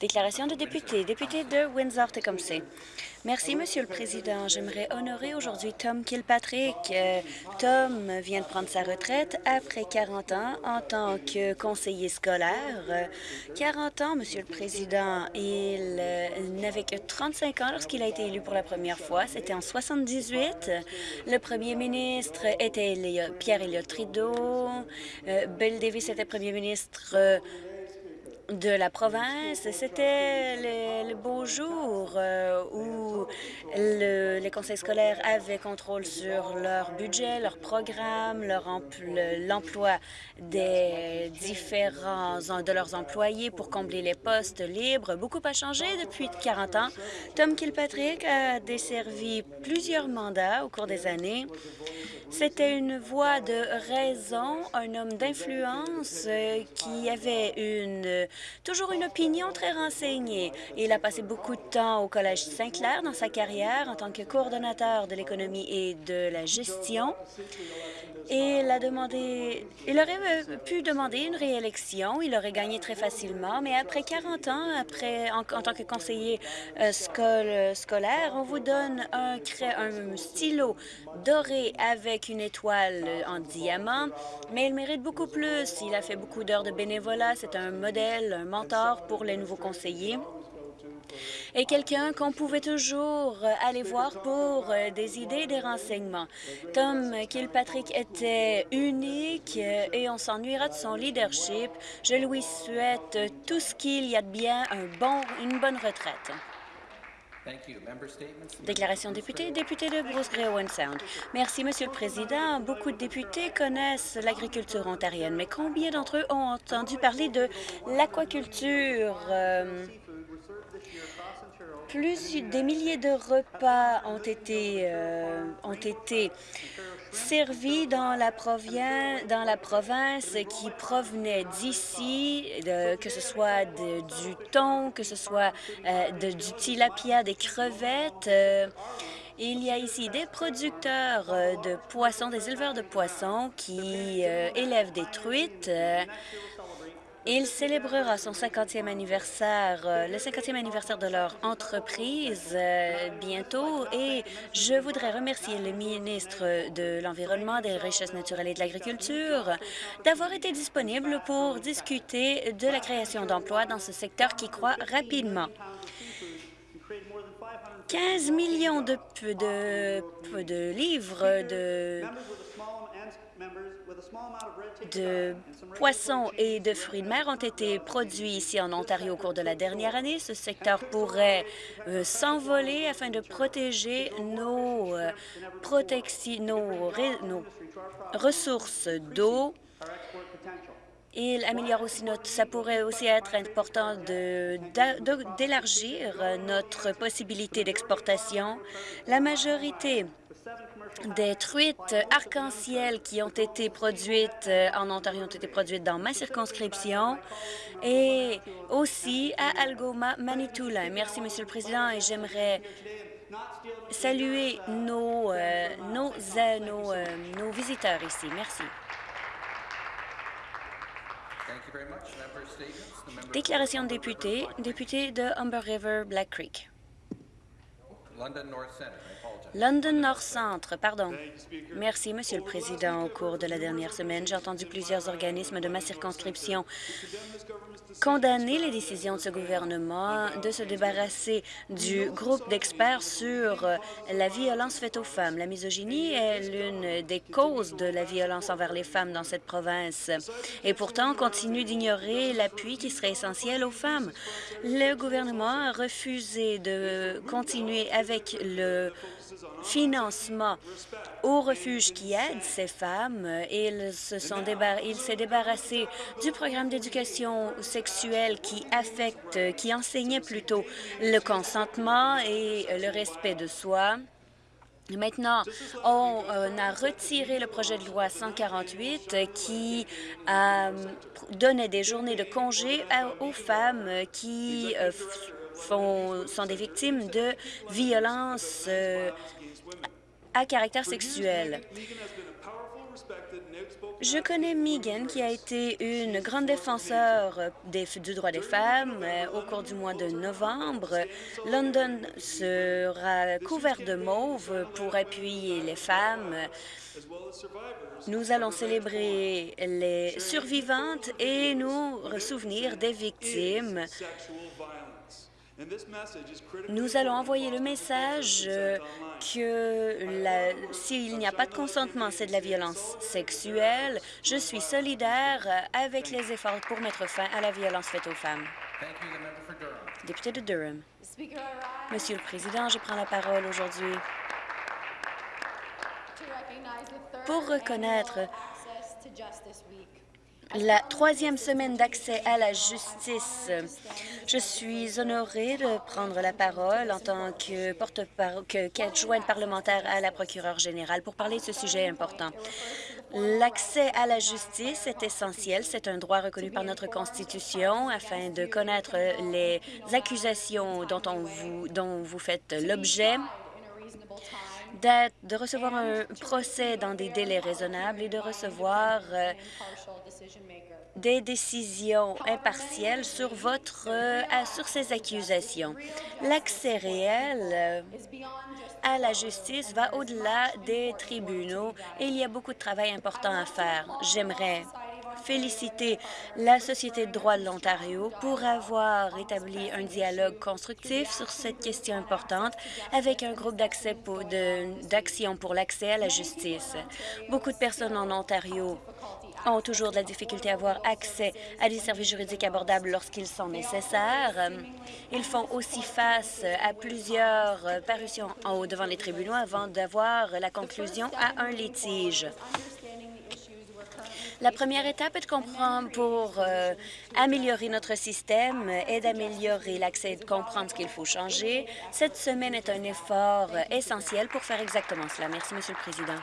Déclaration de député. Député de Windsor-Tecumseh. Merci, Monsieur le Président. J'aimerais honorer aujourd'hui Tom Kilpatrick. Euh, Tom vient de prendre sa retraite après 40 ans en tant que conseiller scolaire. 40 ans, Monsieur le Président. Il euh, n'avait que 35 ans lorsqu'il a été élu pour la première fois. C'était en 78. Le premier ministre était Pierre Elliott Trudeau. Euh, Bill Davis était premier ministre de la province. C'était le, beau jour euh, où les conseils scolaires avaient contrôle sur leur budget, leur programme, l'emploi des différents de leurs employés pour combler les postes libres. Beaucoup a changé depuis 40 ans. Tom Kilpatrick a desservi plusieurs mandats au cours des années. C'était une voix de raison, un homme d'influence euh, qui avait une, toujours une opinion très renseignée. Il a passé beaucoup de temps au Collège Saint-Clair dans sa carrière en tant que coordonnateur de l'économie et de la gestion. Et il aurait euh, pu demander une réélection, il aurait gagné très facilement, mais après 40 ans, en, tant que conseiller euh, scolaire, on vous donne un, un stylo doré avec une étoile en diamant, mais il mérite beaucoup plus. Il a fait beaucoup d'heures de bénévolat, c'est un modèle, un mentor pour les nouveaux conseillers et quelqu'un qu'on pouvait toujours aller voir pour euh, des idées et des renseignements. Tom Kilpatrick était unique euh, et on s'ennuiera de son leadership. Je lui souhaite tout ce qu'il y a de bien, un bon, une bonne retraite. Déclaration député, député de Bruce Owen Sound. Merci, Monsieur le Président. Beaucoup de députés connaissent l'agriculture ontarienne, mais combien d'entre eux ont entendu parler de l'aquaculture? plus des milliers de repas ont été, euh, ont été servis dans la, dans la province qui provenaient d'ici, que ce soit du thon, que ce soit euh, du tilapia, des crevettes. Euh, il y a ici des producteurs de poissons, des éleveurs de poissons qui élèvent des truites il célébrera son 50e anniversaire, euh, le 50e anniversaire de leur entreprise euh, bientôt et je voudrais remercier le ministre de l'Environnement, des Richesses naturelles et de l'Agriculture d'avoir été disponible pour discuter de la création d'emplois dans ce secteur qui croît rapidement. 15 millions de, livres de poissons et de fruits de mer ont été produits ici en Ontario au cours de la dernière année. Ce secteur pourrait euh, s'envoler afin de protéger nos, euh, ressources d'eau il améliore aussi notre... Ça pourrait aussi être important d'élargir notre possibilité d'exportation. La majorité des truites arc-en-ciel qui ont été produites euh, en Ontario ont été produites dans ma circonscription et aussi à Algoma, Manitoulin. Merci, Monsieur le Président, et j'aimerais saluer nos, euh, nos, euh, nos, nos visiteurs ici. Merci. Déclaration de député, député de Humber River, Black Creek. London North Centre, pardon. Merci, Monsieur le Président. Au cours de la dernière semaine, j'ai entendu plusieurs organismes de ma circonscription condamner les décisions de ce gouvernement de se débarrasser du groupe d'experts sur la violence faite aux femmes. La misogynie est l'une des causes de la violence envers les femmes dans cette province. Et pourtant, on continue d'ignorer l'appui qui serait essentiel aux femmes. Le gouvernement a refusé de continuer avec le financement aux refuges qui aident ces femmes. Il s'est débarrassé du programme d'éducation sexuelle qui affecte, qui enseignait plutôt le consentement et le respect de soi. Maintenant, on, a retiré le projet de loi 148 qui euh, donnait des journées de congé aux femmes qui euh, font, sont des victimes de violences euh, à caractère sexuel. Je connais Megan, qui a été une grande défenseur des, du droit des femmes. Euh, Au cours du mois de novembre, London sera couvert de mauve pour appuyer les femmes. Nous allons célébrer les survivantes et nous souvenir des victimes. Nous allons envoyer le message que s'il n'y a pas de consentement, c'est de la violence sexuelle. Je suis solidaire avec les efforts pour mettre fin à la violence faite aux femmes. Député de Durham. Monsieur le Président, je prends la parole aujourd'hui pour reconnaître la troisième semaine d'accès à la justice. Je suis honorée de prendre la parole en tant que porte-parole, qu'adjointe parlementaire à la procureure générale pour parler de ce sujet important. L'accès à la justice est essentiel. C'est un droit reconnu par notre Constitution afin de connaître les accusations dont, on vous, dont vous faites l'objet de recevoir un procès dans des délais raisonnables et de recevoir euh, des décisions impartielles sur votre euh, sur ces accusations. L'accès réel euh, à la justice va au-delà des tribunaux et il y a beaucoup de travail important à faire. J'aimerais féliciter la Société de droit de l'Ontario pour avoir établi un dialogue constructif sur cette question importante avec un groupe d'action pour l'accès à la justice. Beaucoup de personnes en Ontario ont toujours de la difficulté à avoir accès à des services juridiques abordables lorsqu'ils sont nécessaires. Ils font aussi face à plusieurs parutions en haut devant les tribunaux avant d'avoir la conclusion à un litige. La première étape est de comprendre pour euh, améliorer notre système et d'améliorer l'accès et de comprendre ce qu'il faut changer. Cette semaine est un effort essentiel pour faire exactement cela. Merci, Monsieur le Président.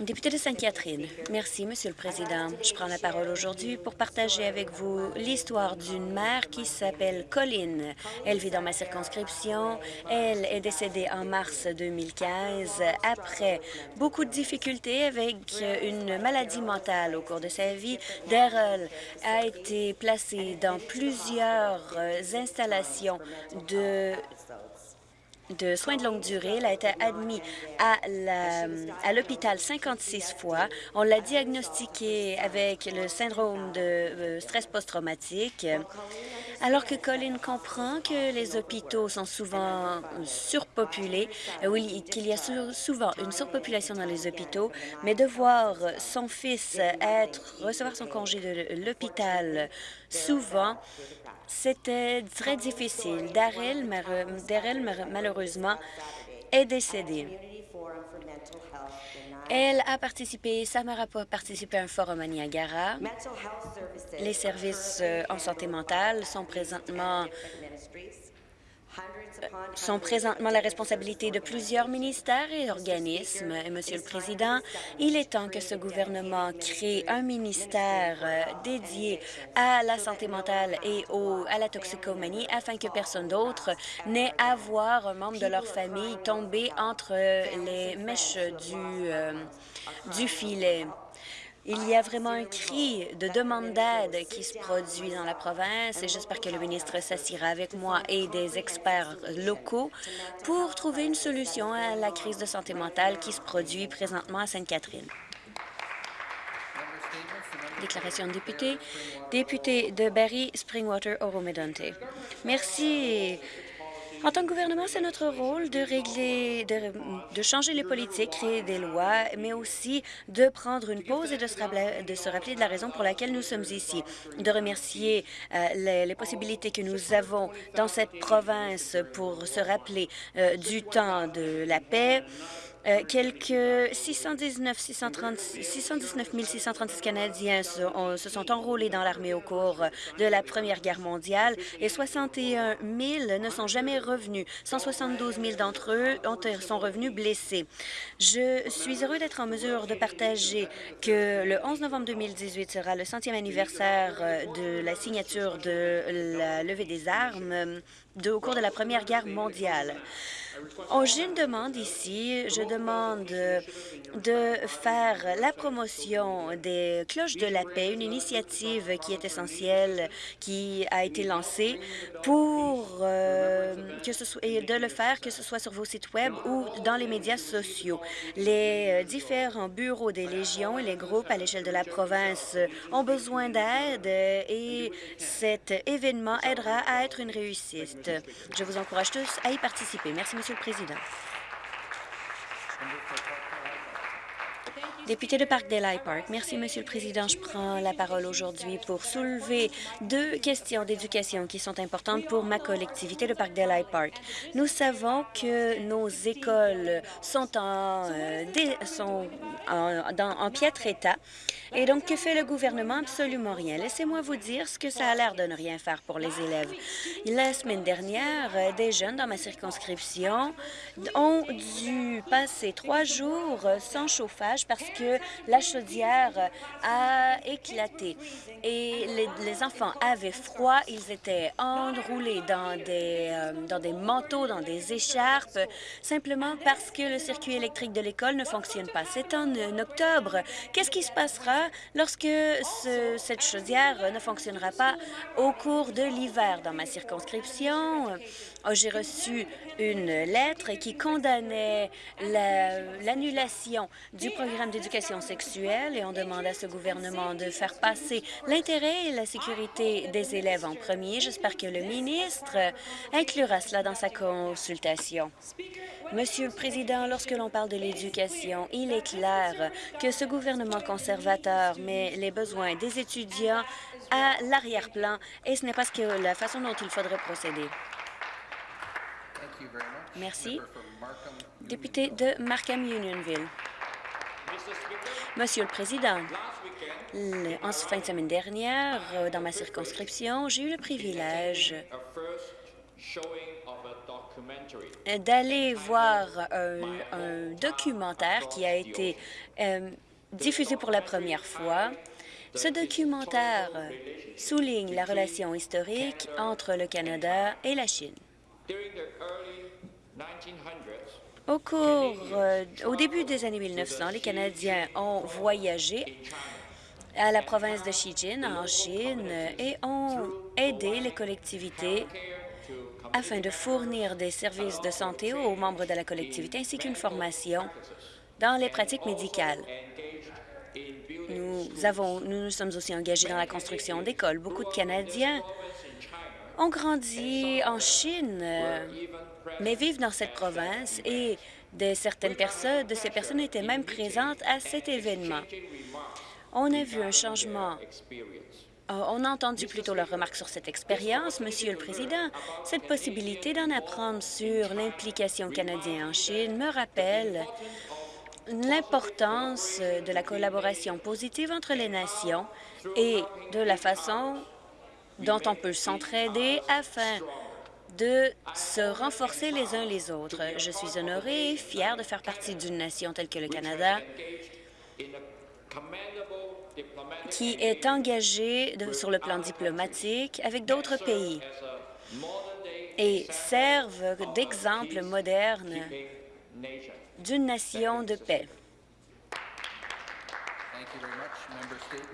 Député de Sainte-Catherine, merci, Monsieur le Président. Je prends la parole aujourd'hui pour partager avec vous l'histoire d'une mère qui s'appelle Colline. Elle vit dans ma circonscription. Elle est décédée en mars 2015 après beaucoup de difficultés avec une maladie mentale au cours de sa vie. Daryl a été placée dans plusieurs installations de de soins de longue durée. Elle a été admise à l'hôpital 56 fois. On l'a diagnostiqué avec le syndrome de euh, stress post-traumatique. Alors que Colin comprend que les hôpitaux sont souvent surpopulés, euh, oui, qu'il y a souvent une surpopulation dans les hôpitaux, mais de voir son fils être, recevoir son congé de l'hôpital souvent, c'était très difficile. Daryl, malheureusement, est décédée. Elle a participé, sa mère a participé à un forum à Niagara. Les services euh, en santé mentale sont présentement sont présentement la responsabilité de plusieurs ministères et organismes. Et, Monsieur le Président, il est temps que ce gouvernement crée un ministère euh, dédié à la santé mentale et au, à la toxicomanie afin que personne d'autre n'ait à voir un membre de leur famille tomber entre les mèches euh, du filet. Il y a vraiment un cri de demande d'aide qui se produit dans la province et j'espère que le ministre s'assira avec moi et des experts locaux pour trouver une solution à la crise de santé mentale qui se produit présentement à Sainte-Catherine. Déclaration de député. Député de Barry Springwater, Oro-Medonte. Merci, en tant que gouvernement, c'est notre rôle de régler, de, changer les politiques, créer des lois, mais aussi de prendre une pause et de se, rappeler de, la raison pour laquelle nous sommes ici, de remercier euh, les, possibilités que nous avons dans cette province pour se rappeler euh, du temps de la paix, euh, quelques 619, 619 636 Canadiens se, sont enrôlés dans l'armée au cours de la Première Guerre mondiale et 61 000 ne sont jamais revenus. 172 000 d'entre eux ont, sont revenus blessés. Je suis heureux d'être en mesure de partager que le 11 novembre 2018 sera le centième anniversaire de la signature de la levée des armes de, au cours de la Première Guerre mondiale. J'ai une demande ici. Je demande de faire la promotion des cloches de la paix, une initiative qui est essentielle, qui a été lancée pour euh, que ce soit, et de le faire, que ce soit sur vos sites Web ou dans les médias sociaux. Les euh, différents bureaux des légions et les groupes à l'échelle de la province ont besoin d'aide et cet événement aidera à être une réussite. Je vous encourage tous à y participer. Merci, le Président. Député de Parkdale Park. Merci, Monsieur le Président. Je prends la parole aujourd'hui pour soulever deux questions d'éducation qui sont importantes pour ma collectivité de Parkdale Park. Nous savons que nos écoles sont en, euh, sont en, dans, piètre état. Et donc, que fait le gouvernement? Absolument rien. Laissez-moi vous dire ce que ça a l'air de ne rien faire pour les élèves. La semaine dernière, euh, des jeunes dans ma circonscription ont dû passer trois jours sans chauffage parce la chaudière a éclaté et les, enfants avaient froid. Ils étaient enroulés dans des, euh, dans des manteaux, dans des écharpes, simplement parce que le circuit électrique de l'école ne fonctionne pas. C'est en, octobre. Qu'est-ce qui se passera lorsque cette chaudière ne fonctionnera pas au cours de l'hiver? Dans ma circonscription? Oh, j'ai reçu une lettre qui condamnait l'annulation du programme d'éducation sexuelle et on demande à ce gouvernement de faire passer l'intérêt et la sécurité des élèves en premier. J'espère que le ministre inclura cela dans sa consultation. Monsieur le Président, lorsque l'on parle de l'éducation, il est clair que ce gouvernement conservateur met les besoins des étudiants à l'arrière-plan et ce n'est pas la façon dont il faudrait procéder. Merci. Député de Markham-Unionville. Monsieur le Président, en fin de semaine dernière, euh, dans ma circonscription, j'ai eu le privilège d'aller voir un, documentaire qui a été euh, diffusé pour la première fois. Ce documentaire souligne la relation historique entre le Canada et la Chine. Au cours, euh, au début des années 1900, les Canadiens ont voyagé à la province de Shijin, en Chine, et ont aidé les collectivités afin de fournir des services de santé aux membres de la collectivité ainsi qu'une formation dans les pratiques médicales. Nous, avons, nous nous sommes aussi engagés dans la construction d'écoles. Beaucoup de Canadiens ont grandi en Chine, mais vivent dans cette province et de certaines personnes, de ces personnes étaient même présentes à cet événement. On a vu un changement euh, on a entendu plutôt leurs remarques sur cette expérience, Monsieur le Président. Cette possibilité d'en apprendre sur l'implication canadienne en Chine me rappelle l'importance de la collaboration positive entre les nations et de la façon dont on peut s'entraider afin de se renforcer les uns les autres. Je suis honoré et fier de faire partie d'une nation telle que le Canada qui est engagée sur le plan diplomatique avec d'autres pays et servent d'exemple moderne d'une nation de paix.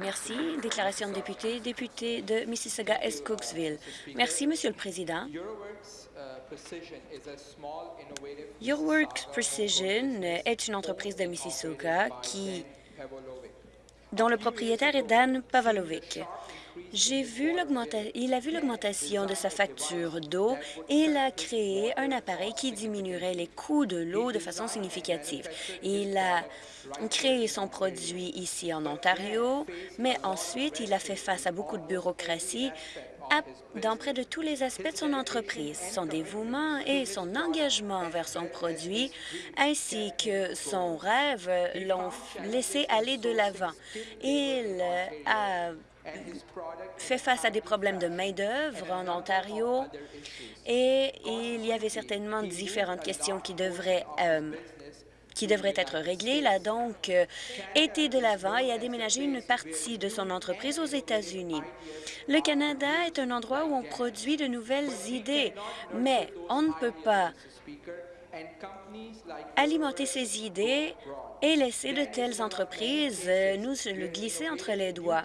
Merci. Déclaration de député, député de Mississauga-Est Cooksville. Merci, Monsieur le Président. Your Works Precision est une entreprise de Mississauga qui, dont le propriétaire est Dan Pavalovic. J'ai vu il a vu l'augmentation de sa facture d'eau et il a créé un appareil qui diminuerait les coûts de l'eau de façon significative. Il a créé son produit ici en Ontario, mais ensuite il a fait face à beaucoup de bureaucratie dans près de tous les aspects de son entreprise. Son dévouement et son engagement envers son produit, ainsi que son rêve, l'ont laissé aller de l'avant. Il a fait face à des problèmes de main-d'œuvre en Ontario et il y avait certainement différentes questions qui devraient euh, qui devrait être réglé. Il a donc euh, été de l'avant et a déménagé une partie de son entreprise aux États-Unis. Le Canada est un endroit où on produit de nouvelles idées, mais on ne peut pas alimenter ces idées et laisser de telles entreprises euh, nous le glisser entre les doigts.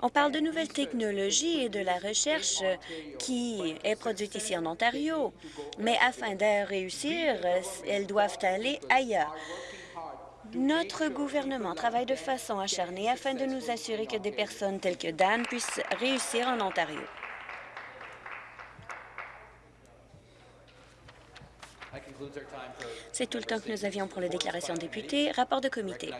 On parle de nouvelles technologies et de la recherche qui est produite ici en Ontario, mais afin de réussir, elles doivent aller ailleurs. Notre gouvernement travaille de façon acharnée afin de nous assurer que des personnes telles que Dan puissent réussir en Ontario. C'est tout le temps que nous avions pour les déclarations députés. Rapport de comité.